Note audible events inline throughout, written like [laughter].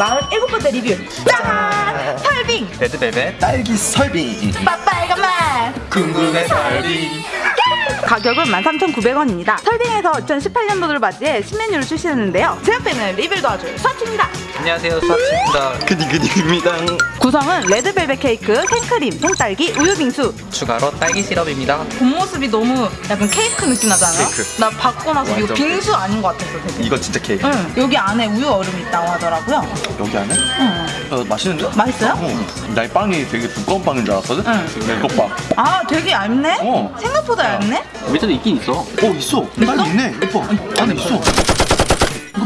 47번째 리뷰 짠! 설빙! red velvet 딸기 설빙 빨간 맛! 궁금해 설빙 가격은 13,900원입니다. 설빙에서 2018년도를 맞이해 신메뉴를 출시했는데요. 제 옆에는 리뷰를 도와줄 서치입니다. 안녕하세요 수아치입니다 그니그니입니다 구성은 red velvet 케이크, 생크림, 생딸기, 우유 빙수. 추가로 딸기 시럽입니다 본 모습이 너무 약간 케이크 느낌 나잖아요? 케이크. 나 받고 나서 이거 빙수 아닌 것 같았어 되게. 이거 진짜 케이크 응, 여기 안에 우유 얼음이 있다고 하더라고요. 여기 안에? 응. 어, 맛있는데? 맛있어요? 어. 나이 빵이 되게 두꺼운 빵인 줄 알았거든? 응. 네, 이것 봐 아, 되게 얇네? 어. 생각보다 얇네? 밑에도 있긴 있어 어 있어 딸기 있네 예뻐 안에 있어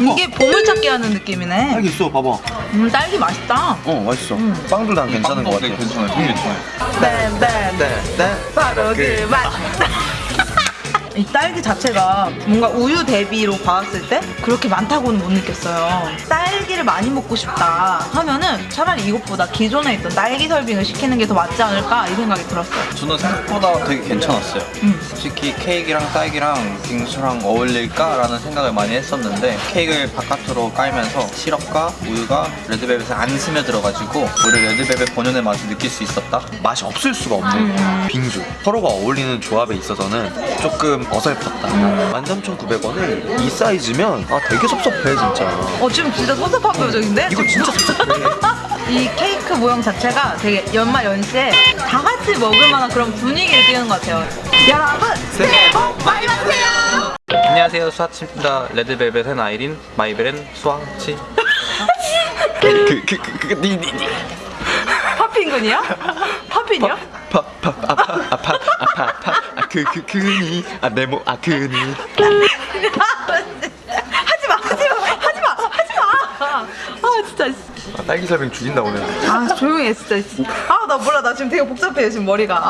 이게 보물찾기 하는 느낌이네. 딸기 있어 봐봐 음, 딸기 맛있다. 어 맛있어 빵도 난 괜찮은 것 같아 괜찮아요 되게 괜찮아요 네, 네. 네, 네. 바로 그 맛. [laughs] 이 딸기 자체가 뭔가 우유 대비로 봤을 때 그렇게 많다고는 못 느꼈어요. 딸기를 많이 먹고 싶다 하면은 차라리 이것보다 기존에 있던 딸기 설빙을 시키는 게 더 맞지 않을까 이 생각이 들었어요. 저는 생각보다 되게 괜찮았어요. 음. 솔직히 케이크랑 딸기랑 빙수랑 어울릴까라는 생각을 많이 했었는데 케이크를 바깥으로 깔면서 시럽과 우유가 레드벨벳에 안 스며들어가지고 오히려 레드벨벳 본연의 맛을 느낄 수 있었다. 맛이 없을 수가 없는 빙수 서로가 어울리는 조합에 있어서는 조금 어설펐다 13,900원에 이 사이즈면 아 되게 섭섭해 진짜 어 지금 진짜 섭섭 한 표정인데? 이거 진짜 이 케이크 모양 자체가 되게 연말 연시에 다 같이 먹을 만한 그런 분위기를 띄우는 것 같아요. 여러분 새해 복 많이 받으세요. 안녕하세요 수아치입니다 레드벨벳의 아이린 마이벨은 수아치 그 그 그 그 니 니 니 파핀군이요? 파핀이요? 파파 아파 아파 아파 아파 아 그 그 그니 아내모 아 그니 [laughs] 하지 마, 하지 마, 하지 마, 하지 마. 아 진짜. 딸기 설빙 죽인다 오늘 아 조용히 해 진짜. 아나 몰라 나 지금 되게 복잡해 지금 머리가.